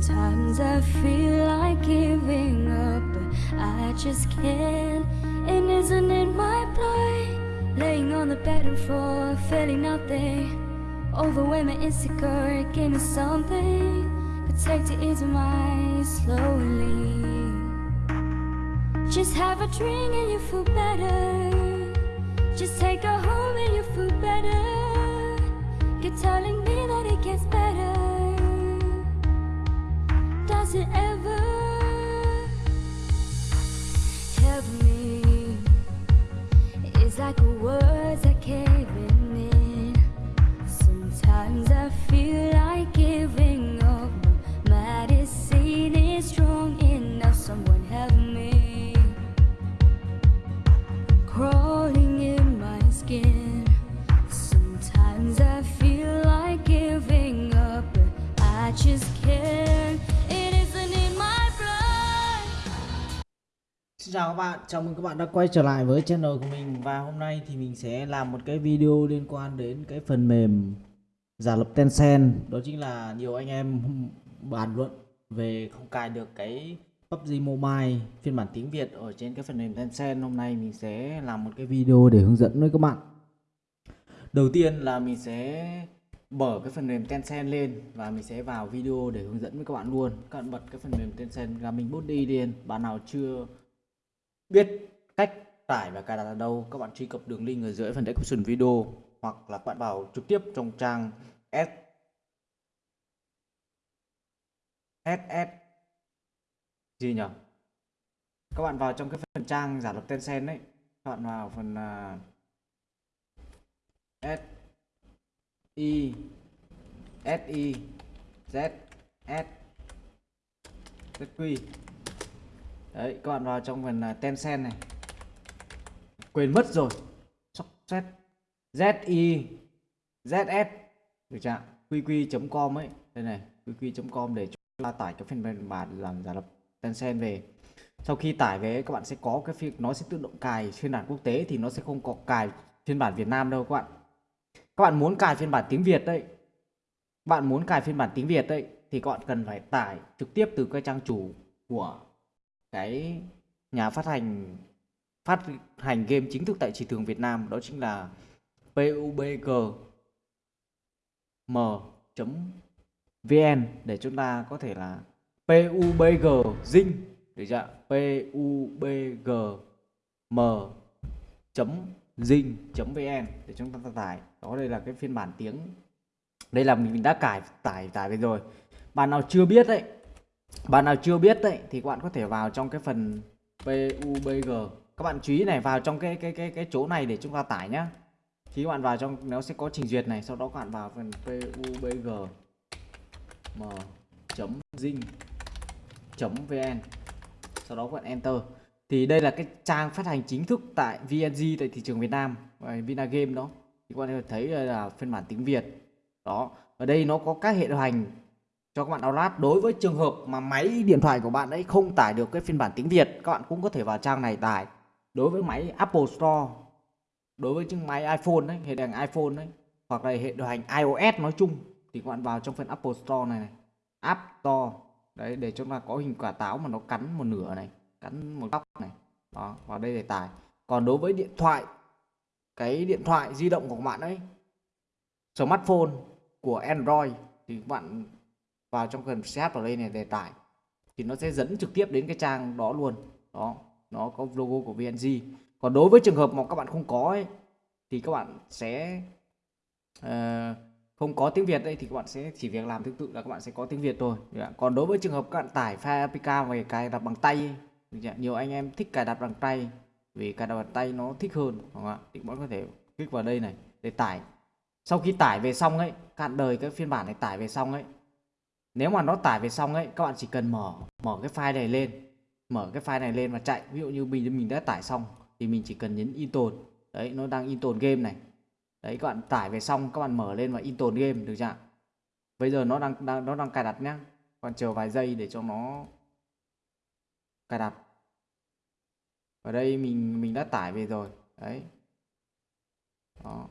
Sometimes I feel like giving up, but I just can't. And isn't it my blood? Laying on the battlefield, floor, feeling nothing. Overwhelming, insecure, give me something. But take to ease my slowly. Just have a drink and you feel better. Bạn, chào mừng các bạn đã quay trở lại với channel của mình. Và hôm nay thì mình sẽ làm một cái video liên quan đến cái phần mềm giả lập Tencent. Đó chính là nhiều anh em bàn luận về không cài được cái PUBG Mobile phiên bản tiếng Việt ở trên cái phần mềm Tencent. Hôm nay mình sẽ làm một cái video để hướng dẫn với các bạn. Đầu tiên là mình sẽ mở cái phần mềm Tencent lên và mình sẽ vào video để hướng dẫn với các bạn luôn. Các bạn bật cái phần mềm Tencent Gaming Body lên bạn nào chưa biết cách tải và cài đặt ở đâu các bạn truy cập đường link ở dưới phần description video hoặc là các bạn vào trực tiếp trong trang s ss gì nhỉ? Các bạn vào trong cái phần trang giả lập Tencent đấy các bạn vào phần uh, s i s i z s zq đấy các bạn vào trong phần uh, Tencent này. Quên mất rồi. Success zi zs được chưa qq.com ấy. Đây này qq.com để chúng ta tải cái phần bản làm giả lập Tencent về. Sau khi tải về các bạn sẽ có cái việc nó sẽ tự động cài phiên bản quốc tế thì nó sẽ không có cài phiên bản Việt Nam đâu các bạn. Các bạn muốn cài phiên bản tiếng Việt đấy. Bạn muốn cài phiên bản tiếng Việt đấy thì các bạn cần phải tải trực tiếp từ cái trang chủ của cái nhà phát hành phát hành game chính thức tại thị trường Việt Nam, đó chính là PUBG m.vn để chúng ta có thể là PUBG Zing, được chưa? PUBG m zing vn để chúng ta tải. Đó, đây là cái phiên bản tiếng. Đây là mình đã cài tải tải về rồi. Bạn nào chưa biết đấy bạn nào chưa biết đấy thì các bạn có thể vào trong cái phần PUBG các bạn chú ý này, vào trong cái cái cái cái chỗ này để chúng ta tải nhá. Khi các bạn vào trong, nó sẽ có trình duyệt này, sau đó các bạn vào phần PUBG m zing vn sau đó các bạn enter. Thì đây là cái trang phát hành chính thức tại VNG tại thị trường Việt Nam và Vinagame đó. Thì các bạn thấy là phiên bản tiếng Việt. Đó. Ở đây nó có các hệ điều hành cho các bạn download. Đối với trường hợp mà máy điện thoại của bạn ấy không tải được cái phiên bản tiếng Việt các bạn cũng có thể vào trang này tải. Đối với máy Apple Store đối với chiếc máy iPhone đấy hệ điều hành iPhone đấy hoặc là hệ điều hành iOS nói chung thì các bạn vào trong phần Apple Store này, này. App Store. Đấy để chúng ta có hình quả táo mà nó cắn một nửa này cắn một góc này. Đó vào đây để tải. Còn đối với điện thoại cái điện thoại di động của các bạn ấy smartphone của Android thì các bạn vào trong phần set vào đây này để tải thì nó sẽ dẫn trực tiếp đến cái trang đó luôn. Đó nó có logo của VNG còn đối với trường hợp mà các bạn không có ấy, thì các bạn sẽ uh, không có tiếng Việt đây thì các bạn sẽ chỉ việc làm tương tự là các bạn sẽ có tiếng Việt thôi. Còn đối với trường hợp các bạn tải file APK về cài đặt bằng tay nhiều anh em thích cài đặt bằng tay vì cài đặt bằng tay nó thích hơn không ạ? Thì bạn có thể kích vào đây này để tải. Sau khi tải về xong ấy cạn đời cái phiên bản này tải về xong ấy nếu mà nó tải về xong ấy các bạn chỉ cần mở mở cái file này lên mở cái file này lên và chạy. Ví dụ như mình mình đã tải xong thì mình chỉ cần nhấn in tồn, đấy nó đang in tồn game này. Đấy các bạn tải về xong các bạn mở lên và in tồn game được chưa bây giờ nó đang, đang nó đang cài đặt nhá. Còn chờ vài giây để cho nó cài đặt. Ở đây mình mình đã tải về rồi. Đấy. Đó.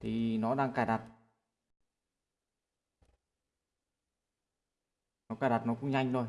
Thì nó đang cài đặt. Nó cài đặt nó cũng nhanh thôi.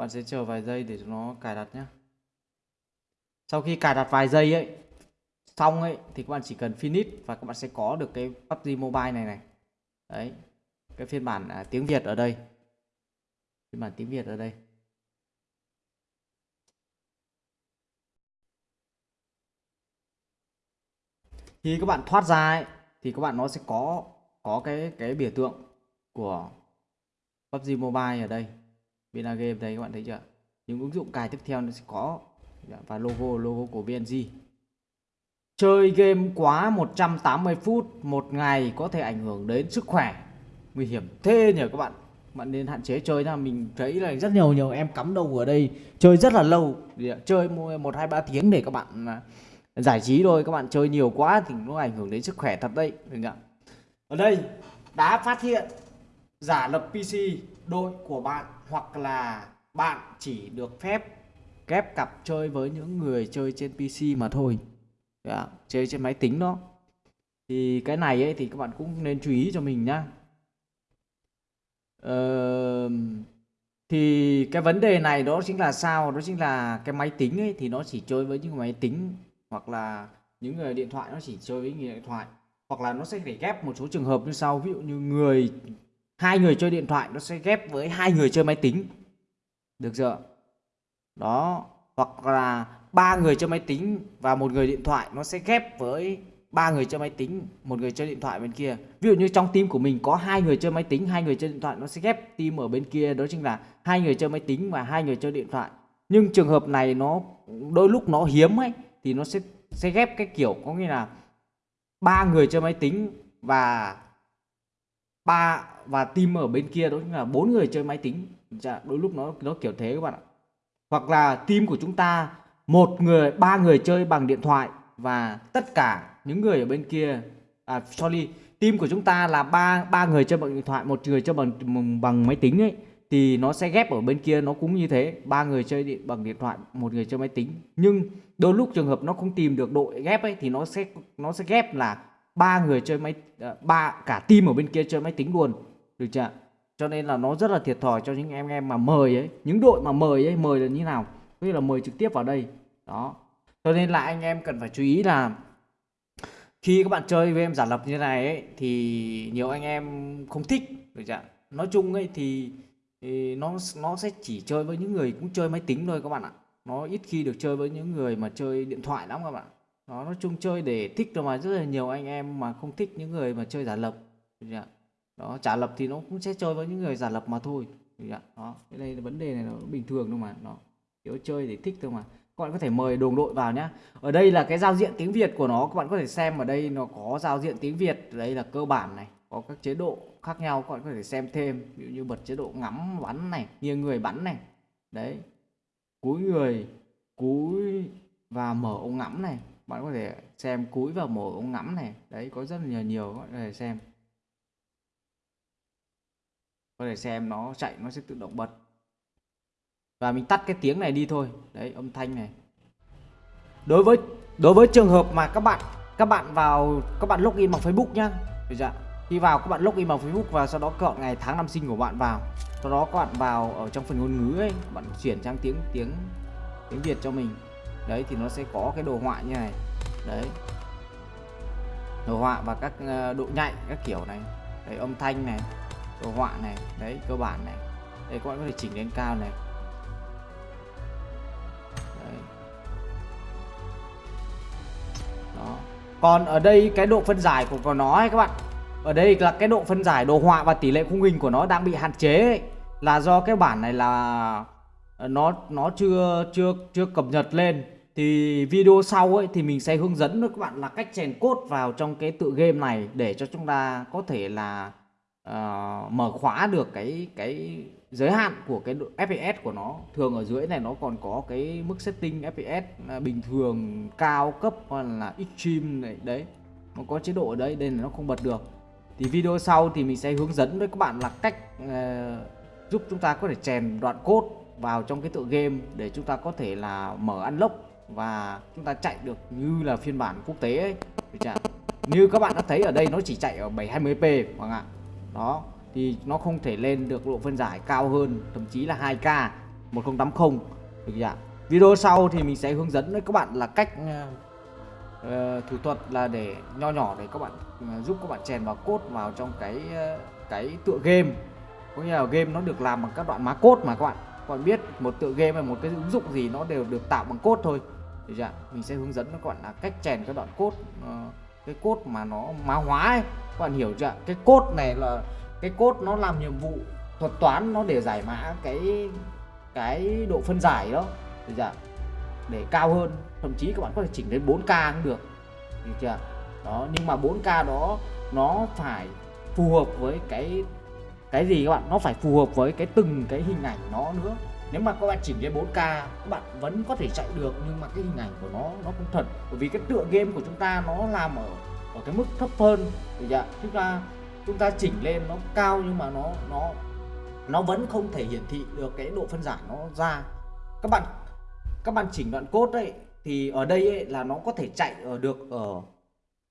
Các bạn sẽ chờ vài giây để nó cài đặt nhé sau khi cài đặt vài giây ấy xong ấy thì các bạn chỉ cần finish và các bạn sẽ có được cái PUBG Mobile này này. Đấy cái phiên bản à, tiếng Việt ở đây. Phiên bản tiếng Việt ở đây. Khi các bạn thoát ra ấy, thì các bạn nó sẽ có có cái cái biểu tượng của PUBG Mobile ở đây. Vina Game đây các bạn thấy chưa? Những ứng dụng cài tiếp theo nó sẽ có dạ, và logo logo của VNG chơi game quá 180 phút một ngày có thể ảnh hưởng đến sức khỏe. Nguy hiểm thế nhỉ các bạn? Bạn nên hạn chế chơi nha mình thấy là rất nhiều nhiều em cắm đầu ở đây, chơi rất là lâu. Dạ, chơi một hai, ba tiếng để các bạn à, giải trí thôi. Các bạn chơi nhiều quá thì nó ảnh hưởng đến sức khỏe thật đấy, được chưa? ở đây, đã phát hiện giả lập PC đội của bạn hoặc là bạn chỉ được phép ghép cặp chơi với những người chơi trên PC mà thôi. Yeah, chơi trên máy tính đó. Thì cái này ấy thì các bạn cũng nên chú ý cho mình nhá. Ờ, thì cái vấn đề này đó chính là sao? Đó chính là cái máy tính ấy thì nó chỉ chơi với những máy tính hoặc là những người điện thoại nó chỉ chơi với người điện thoại. Hoặc là nó sẽ phải ghép một số trường hợp như sau. Ví dụ như người hai người chơi điện thoại nó sẽ ghép với hai người chơi máy tính được chưa đó hoặc là ba người chơi máy tính và một người điện thoại nó sẽ ghép với ba người chơi máy tính một người chơi điện thoại bên kia ví dụ như trong team của mình có hai người chơi máy tính hai người chơi điện thoại nó sẽ ghép team ở bên kia đó chính là hai người chơi máy tính và hai người chơi điện thoại nhưng trường hợp này nó đôi lúc nó hiếm ấy thì nó sẽ sẽ ghép cái kiểu có nghĩa là ba người chơi máy tính và ba và team ở bên kia đó chính là bốn người chơi máy tính dạ, đôi lúc nó nó kiểu thế các bạn ạ. Hoặc là team của chúng ta một người ba người chơi bằng điện thoại và tất cả những người ở bên kia à sorry team của chúng ta là ba ba người chơi bằng điện thoại một người chơi bằng bằng máy tính ấy thì nó sẽ ghép ở bên kia nó cũng như thế. Ba người chơi điện bằng điện thoại một người chơi máy tính. Nhưng đôi lúc trường hợp nó không tìm được đội ghép ấy thì nó sẽ nó sẽ ghép là ba người chơi máy ờ, ba cả team ở bên kia chơi máy tính luôn. Được chưa cho nên là nó rất là thiệt thòi cho những em em mà mời ấy những đội mà mời ấy mời là như nào? Tức là mời trực tiếp vào đây. Đó. Cho nên là anh em cần phải chú ý là khi các bạn chơi với em giả lập như này ấy thì nhiều anh em không thích được chưa nói chung ấy thì, thì nó nó sẽ chỉ chơi với những người cũng chơi máy tính thôi các bạn ạ. Nó ít khi được chơi với những người mà chơi điện thoại lắm các bạn nó nói chung chơi để thích rồi mà rất là nhiều anh em mà không thích những người mà chơi giả lập. Dạ. Đó trả lập thì nó cũng sẽ chơi với những người giả lập mà thôi. Dạ, đó. Cái đây là vấn đề này nó bình thường thôi mà nó kiểu chơi để thích thôi mà. Các bạn có thể mời đồng đội vào nhá. Ở đây là cái giao diện tiếng Việt của nó, các bạn có thể xem ở đây nó có giao diện tiếng Việt. Đây là cơ bản này, có các chế độ khác nhau, các bạn có thể xem thêm. Ví dụ như bật chế độ ngắm, bắn này, nghiêng người, bắn này. Đấy. Cúi người, cúi và mở ống ngắm này bạn có thể xem cúi vào mổ ống ngắm này. Đấy, có rất là nhiều nhiều có thể xem. Có thể xem nó chạy, nó sẽ tự động bật. Và mình tắt cái tiếng này đi thôi. Đấy, âm thanh này. Đối với đối với trường hợp mà các bạn các bạn vào, các bạn login bằng Facebook nhá. Được giờ khi vào, các bạn login bằng Facebook và sau đó chọn ngày tháng năm sinh của bạn vào. Sau đó các bạn vào ở trong phần ngôn ngữ ấy, bạn chuyển sang tiếng tiếng tiếng Việt cho mình đấy thì nó sẽ có cái đồ họa như này. Đấy. Đồ họa và các ờ, độ nhạy các kiểu này. Đấy âm thanh này đồ họa này đấy cơ bản này. Đây các bạn có thể chỉnh lên cao này. Đấy. đó. Còn ở đây cái độ phân giải của, nó ấy các bạn. Ở đây là cái độ phân giải đồ họa và tỷ lệ khung hình của nó đang bị hạn chế ấy. là do cái bản này là Ờ, nó nó chưa chưa chưa cập nhật lên. Thì video sau ấy thì mình sẽ hướng dẫn các bạn là cách chèn cốt vào trong cái tự game này để cho chúng ta có thể là uh, mở khóa được cái cái giới hạn của cái FPS của nó. Thường ở dưới này nó còn có cái mức setting FPS ờ, bình thường cao cấp hoặc là extreme này đấy. Nó có chế độ ở đây đây là nó không bật được. Thì video sau thì mình sẽ hướng dẫn với các bạn là cách uh, giúp chúng ta có thể chèn đoạn code vào trong cái tựa game để chúng ta có thể là mở unlock và chúng ta chạy được như là phiên bản quốc tế ấy. Như các bạn đã thấy ở đây nó chỉ chạy ở 720p vâng ạ. Đó thì nó không thể lên được độ phân giải cao hơn thậm chí là 2K 1080 được chưa video sau thì mình sẽ hướng dẫn với các bạn là cách uh, thủ thuật là để nho nhỏ để các bạn uh, giúp các bạn chèn vào cốt vào trong cái uh, cái tựa game. Có nghĩa là game nó được làm bằng các đoạn má cốt mà các bạn các bạn biết một tựa game hay một cái ứng dụng gì nó đều được tạo bằng code thôi. Được chưa mình sẽ hướng dẫn các bạn là cách chèn các đoạn code uh, cái code mà nó má hóa ấy. Các bạn hiểu chưa cái code này là cái code nó làm nhiệm vụ thuật toán nó để giải mã cái cái độ phân giải đó. Được chưa để cao hơn thậm chí các bạn có thể chỉnh đến 4K cũng được. Được chưa đó nhưng mà 4K đó nó phải phù hợp với cái cái gì các bạn nó phải phù hợp với cái từng cái hình ảnh nó nữa. Nếu mà các bạn chỉnh lên 4K các bạn vẫn có thể chạy được nhưng mà cái hình ảnh của nó nó không thật. Bởi vì cái tựa game của chúng ta nó làm ở ở cái mức thấp hơn. Thì dạ chúng ta chúng ta chỉnh lên nó cao nhưng mà nó nó nó vẫn không thể hiển thị được cái độ phân giải nó ra. Các bạn các bạn chỉnh đoạn cốt đấy thì ở đây ấy, là nó có thể chạy ở được ở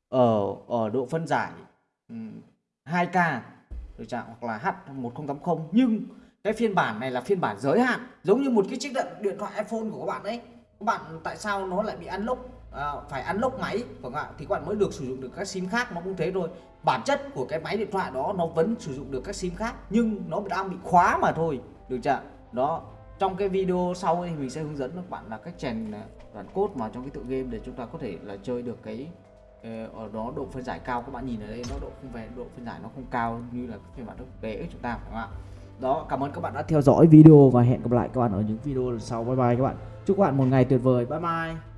ở ở độ phân giải 2K được chưa? hoặc là H1080 nhưng cái phiên bản này là phiên bản giới hạn. Giống như một cái chiếc điện thoại iPhone của các bạn ấy. Các bạn tại sao nó lại bị unlock à, phải unlock máy? Vâng của bạn thì các bạn mới được sử dụng được các sim khác nó cũng thế thôi. Bản chất của cái máy điện thoại đó nó vẫn sử dụng được các sim khác nhưng nó đang bị khóa mà thôi. Được chưa đó trong cái video sau thì mình sẽ hướng dẫn các bạn là cách chèn à, đoạn code vào trong cái tựa game để chúng ta có thể là chơi được cái Ờ, ở đó độ phân giải cao, các bạn nhìn ở đây, nó độ không về độ phân giải nó không cao như là phiên bản thực tế chúng ta, phải không ạ? Đó, cảm ơn các bạn đã theo dõi video và hẹn gặp lại các bạn ở những video lần sau. Bye bye các bạn. Chúc các bạn một ngày tuyệt vời. Bye bye.